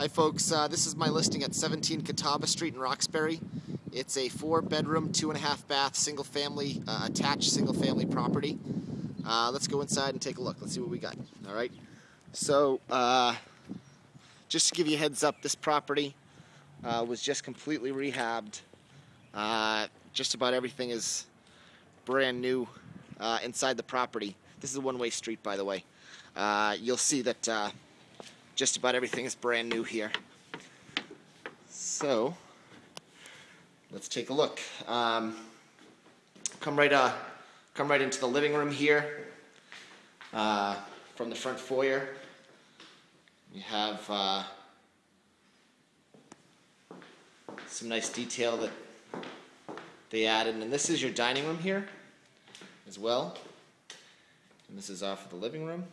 Hi folks, uh, this is my listing at 17 Catawba Street in Roxbury. It's a four bedroom, two and a half bath, single family, uh, attached single family property. Uh, let's go inside and take a look. Let's see what we got. All right. So, uh, just to give you a heads up, this property uh, was just completely rehabbed. Uh, just about everything is brand new inside the property. This is a one-way street, by the way. you'll see that just about everything is brand new here. So, let's take a look. Um, come right, uh, come right into the living room here. Uh, from the front foyer, you have uh, some nice detail that they added, and this is your dining room here as well. And this is off of the living room.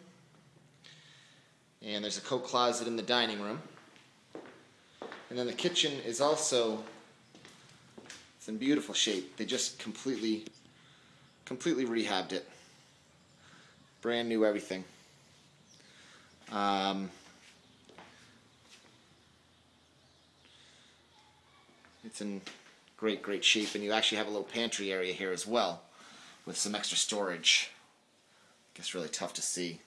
And there's a coat closet in the dining room. And then the kitchen is also it's in beautiful shape. They just completely completely rehabbed it. Brand new everything. Um, it's in great, great shape, and you actually have a little pantry area here as well with some extra storage. I guess really tough to see.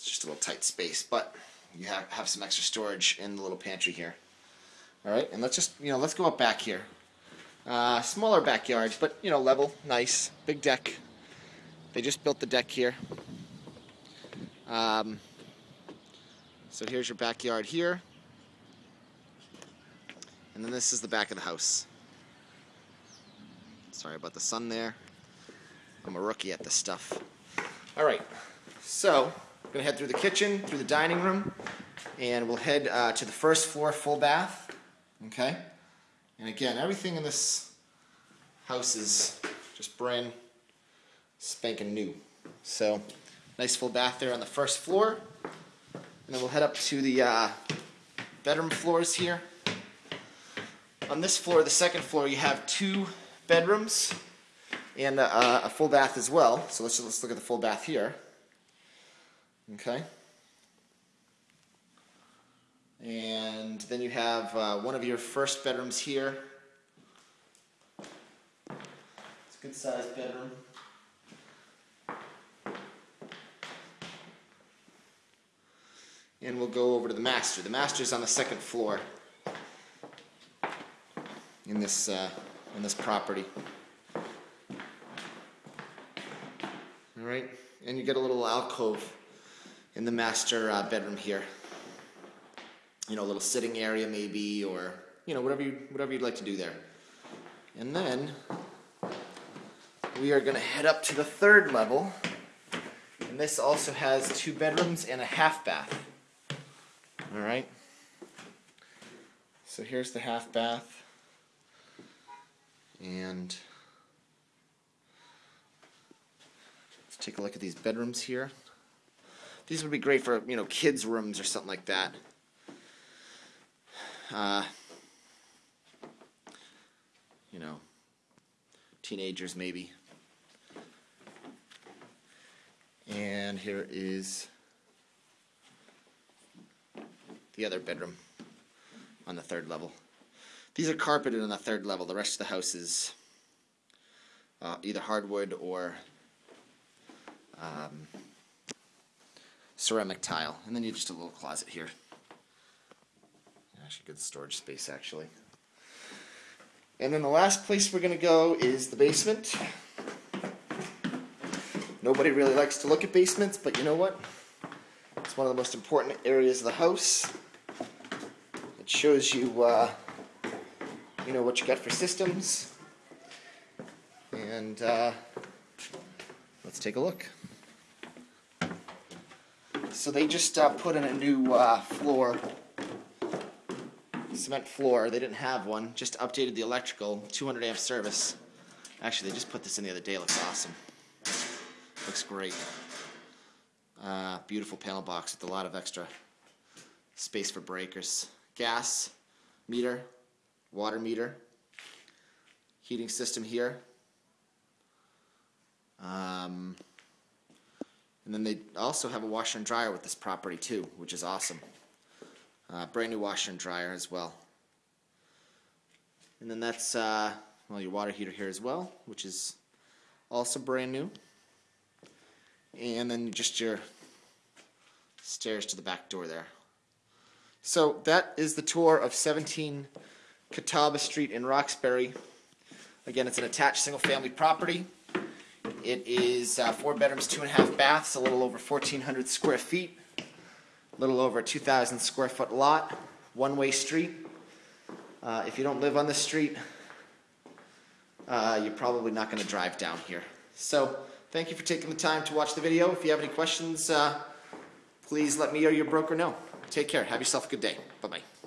It's just a little tight space, but you have, have some extra storage in the little pantry here. All right, and let's just, you know, let's go up back here. Uh, smaller backyard, but, you know, level, nice, big deck. They just built the deck here. Um, so here's your backyard here. And then this is the back of the house. Sorry about the sun there. I'm a rookie at this stuff. All right, so we're gonna head through the kitchen, through the dining room, and we'll head uh, to the first floor full bath, okay? And again, everything in this house is just brand spanking new. So, nice full bath there on the first floor. And then we'll head up to the uh, bedroom floors here. On this floor, the second floor, you have two bedrooms and uh, a full bath as well. So let's, let's look at the full bath here. Okay. And then you have uh, one of your first bedrooms here. It's a good sized bedroom. And we'll go over to the master. The master is on the second floor in this, uh, in this property. All right, and you get a little alcove in the master uh, bedroom here. You know, a little sitting area maybe, or you know, whatever you whatever you'd like to do there. And then we are going to head up to the third level, and this also has two bedrooms and a half bath. All right. So here's the half bath, and let's take a look at these bedrooms here. These would be great for, you know, kids' rooms or something like that. Uh, you know, teenagers maybe. And here is the other bedroom on the third level. These are carpeted on the third level. The rest of the house is uh, either hardwood or um, ceramic tile. And then you just a little closet here. Actually, good storage space, actually. And then the last place we're going to go is the basement. Nobody really likes to look at basements, but you know what? It's one of the most important areas of the house. It shows you, uh, you know, what you got for systems. And uh, let's take a look. So they just uh, put in a new uh, floor, cement floor. They didn't have one. Just updated the electrical, 200 amp service. Actually, they just put this in the other day. Looks awesome. Looks great. Uh, beautiful panel box with a lot of extra space for breakers. Gas meter, water meter, heating system here. And then they also have a washer and dryer with this property too, which is awesome. Uh, brand new washer and dryer as well. And then that's uh, well your water heater here as well, which is also brand new. And then just your stairs to the back door there. So that is the tour of 17 Catawba Street in Roxbury. Again, it's an attached single-family property. It is uh, four bedrooms, two and a half baths, a little over 1,400 square feet, a little over 2,000 square foot lot, one-way street. Uh, if you don't live on the street, uh, you're probably not going to drive down here. So, thank you for taking the time to watch the video. If you have any questions, uh, please let me or your broker know. Take care. Have yourself a good day. Bye-bye.